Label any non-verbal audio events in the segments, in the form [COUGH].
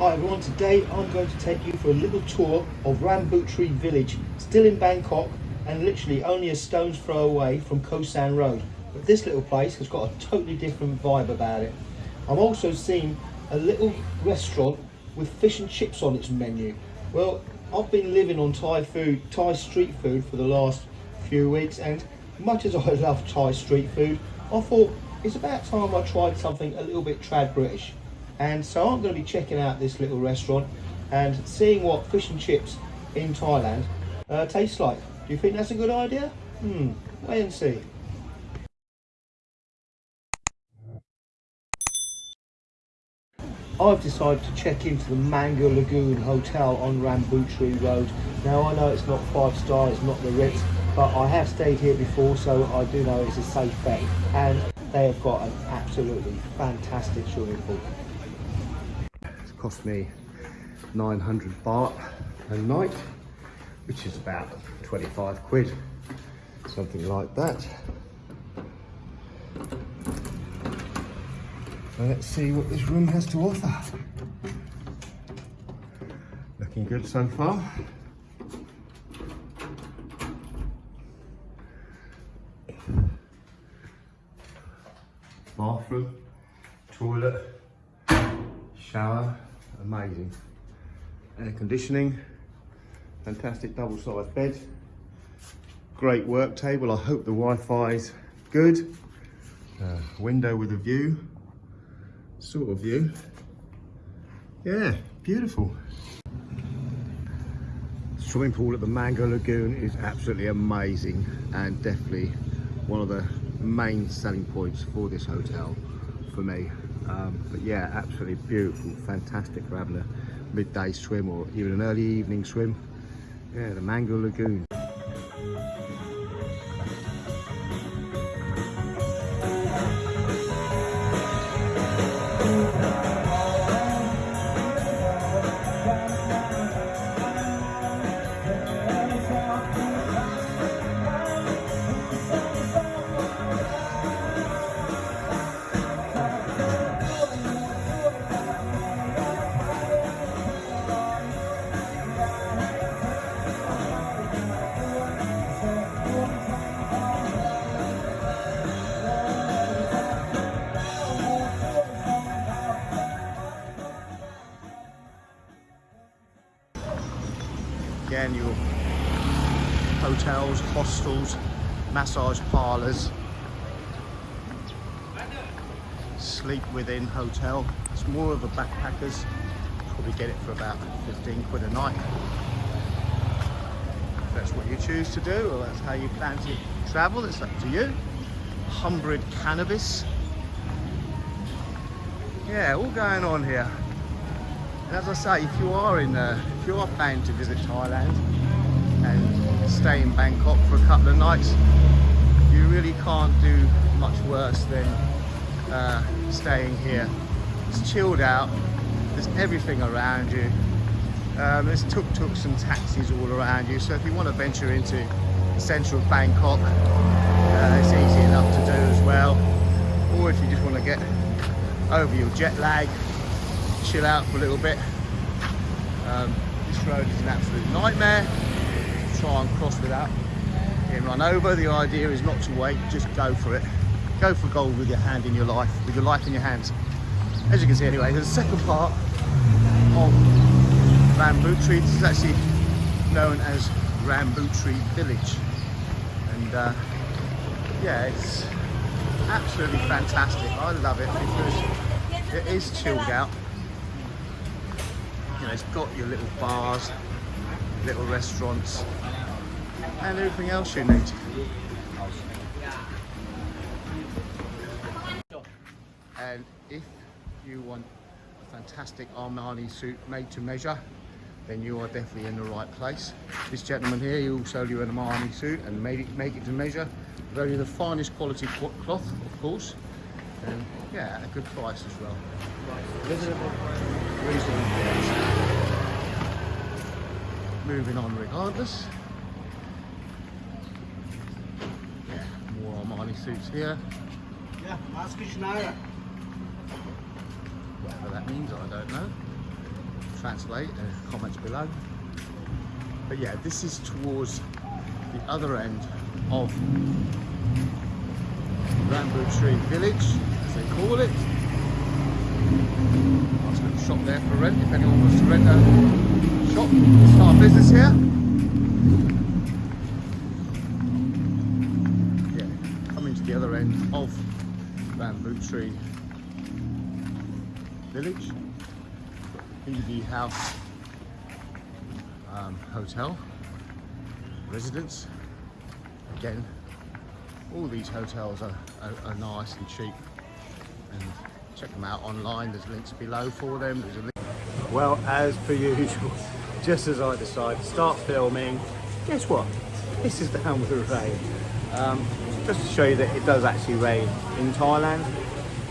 Hi everyone, today I'm going to take you for a little tour of Rambutri village, still in Bangkok and literally only a stone's throw away from Khao San Road. But this little place has got a totally different vibe about it. I'm also seeing a little restaurant with fish and chips on its menu. Well, I've been living on Thai food, Thai street food for the last few weeks and much as I [LAUGHS] love Thai street food, I thought it's about time I tried something a little bit trad British. And so I'm going to be checking out this little restaurant and seeing what fish and chips in Thailand uh, tastes like. Do you think that's a good idea? Hmm, wait and see. I've decided to check into the Mango Lagoon Hotel on Rambutri Road. Now I know it's not five star, it's not the Ritz, but I have stayed here before so I do know it's a safe bet. And they have got an absolutely fantastic swimming pool. Cost me 900 baht a night, which is about 25 quid, something like that. Let's see what this room has to offer. Looking good so far. Bathroom, toilet, shower, amazing. Air conditioning, fantastic double-sized bed. Great work table, I hope the Wi-Fi's good. Uh, window with a view sort of view. Yeah, beautiful. Swimming pool at the Mango Lagoon is absolutely amazing and definitely one of the main selling points for this hotel for me. Um, but yeah, absolutely beautiful, fantastic for having a midday swim or even an early evening swim. Yeah, the Mango Lagoon. Again your hotels, hostels, massage parlours, sleep within hotel. It's more of a backpackers, probably get it for about 15 quid a night. If that's what you choose to do or that's how you plan to travel, it's up to you. Humbrid cannabis. Yeah, all going on here. And as I say, if you are in, uh, if you are planning to visit Thailand and stay in Bangkok for a couple of nights, you really can't do much worse than uh, staying here. It's chilled out. There's everything around you. Um, there's tuk-tuks and taxis all around you. So if you want to venture into the central Bangkok, uh, it's easy enough to do as well. Or if you just want to get over your jet lag chill out for a little bit. Um, this road is an absolute nightmare. Try and cross without getting run over. The idea is not to wait, just go for it. Go for gold with your hand in your life, with your life in your hands. As you can see anyway, a second part of Rambutri. This is actually known as Rambutri Village. And uh, yeah, it's absolutely fantastic. I love it because it is chilled out know, it's got your little bars, little restaurants, and everything else you need. And if you want a fantastic Armani suit made to measure, then you are definitely in the right place. This gentleman here, he will sell you an Armani suit and make it, make it to measure. Very the finest quality cloth, of course. And yeah, a good price as well. Reasonable, reasonable price moving on regardless. Yeah, more Armani suits here. Yeah, ask Schneider. Whatever that means, I don't know. translate uh, comments below. But yeah, this is towards the other end of Rambutri Village, as they call it. Nice little shop there for rent, if anyone wants to rent a shop, start a business here. Yeah, coming to the other end of Rambutri Village. Hinderby House um, Hotel residence. Again, all these hotels are, are, are, nice and cheap and check them out online. There's links below for them. Well, as per usual, [LAUGHS] just as I decide to start filming, guess what? This is down with the rain. Um, just to show you that it does actually rain in Thailand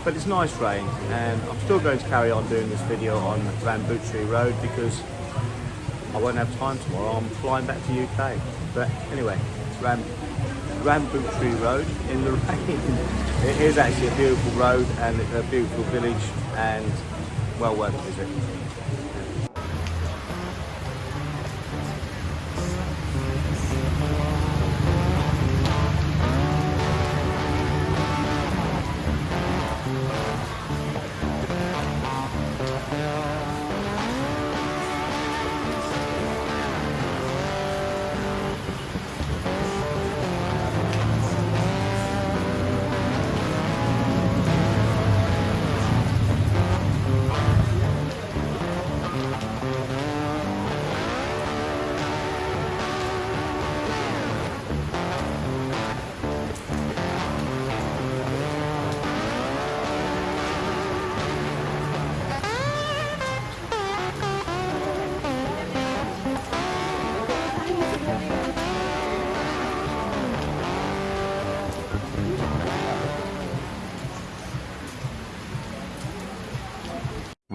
but it's nice rain and I'm still going to carry on doing this video on Rambutri Road because I won't have time tomorrow. I'm flying back to UK. But anyway, it's Ram Rambutri Road in the [LAUGHS] rain. it is actually a beautiful road and a beautiful village and well worth a visit.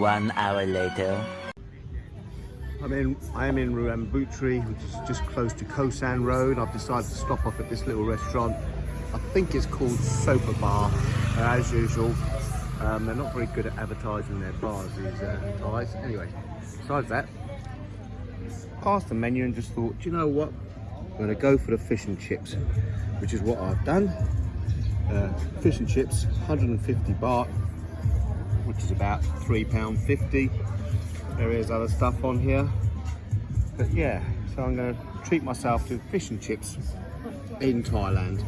One hour later. I'm in, I am in Rambutri, which is just close to Khao San Road. I've decided to stop off at this little restaurant. I think it's called Sopa Bar, uh, as usual. Um, they're not very good at advertising their bars, these uh, guys. Anyway, besides that, passed the menu and just thought, do you know what? I'm gonna go for the fish and chips, which is what I've done. Uh, fish and chips, 150 baht, which is about £3.50. There is other stuff on here. But yeah, so I'm going to treat myself to fish and chips in Thailand,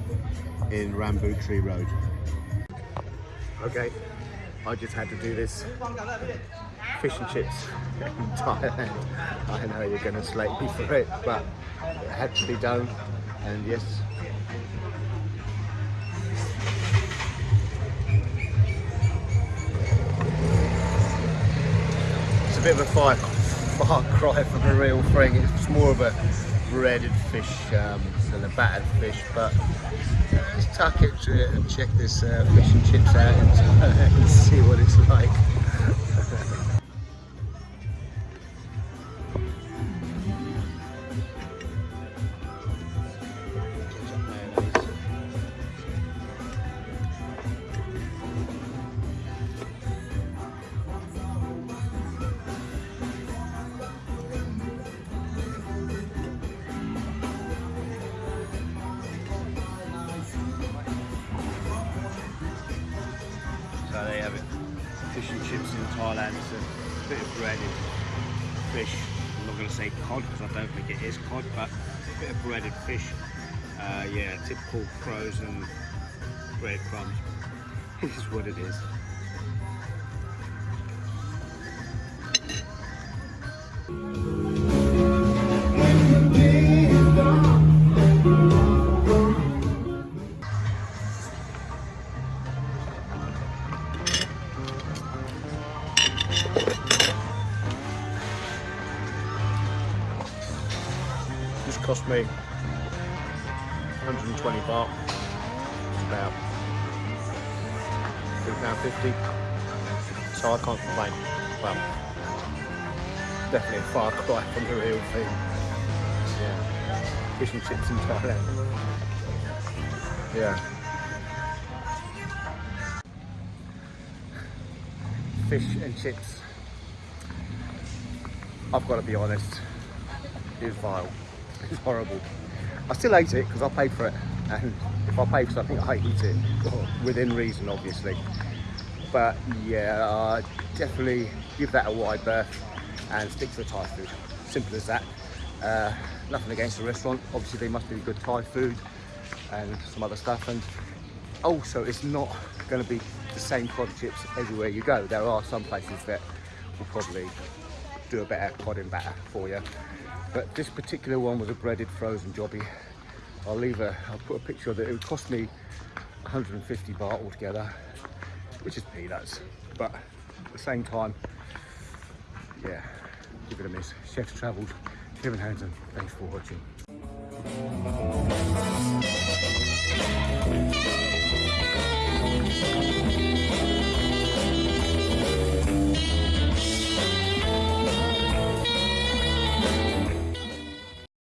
in Rambutri Road. Okay, I just had to do this fish and chips [LAUGHS] in Thailand. I know you're going to slate me for it, but it had to be done. And yes, bit of a far, far [LAUGHS] cry from a real thing. It's more of a breaded fish um, than a battered fish, but let's tuck it to it and check this uh, fish and chips out [LAUGHS] and see what it's like. [LAUGHS] bit of breaded fish. I'm not going to say cod because I don't think it is cod, but a bit of breaded fish. Uh, yeah, typical frozen breadcrumbs. This [LAUGHS] is what it is. This £3.50. So I can't complain. Well, definitely a far [LAUGHS] cry from the real thing. Yeah. Fish and chips in Thailand. Yeah. Fish and chips I've got to be honest, it's vile. It's horrible. I still ate it because I paid for it, and if I pay for something, I eat it [LAUGHS] within reason, obviously. But yeah, definitely give that a wide berth and stick to the Thai food. Simple as that. Uh, nothing against the restaurant. Obviously, they must be good Thai food and some other stuff. And also, it's not going to be the same cod chips everywhere you go. There are some places that will probably do a better cod batter for you. But this particular one was a breaded frozen jobby. I'll leave a, I'll put a picture of it. It would cost me 150 baht altogether, which is peanuts. But at the same time, yeah, give it a miss. Chef's Travelled, Kevin Hansen, thanks for watching.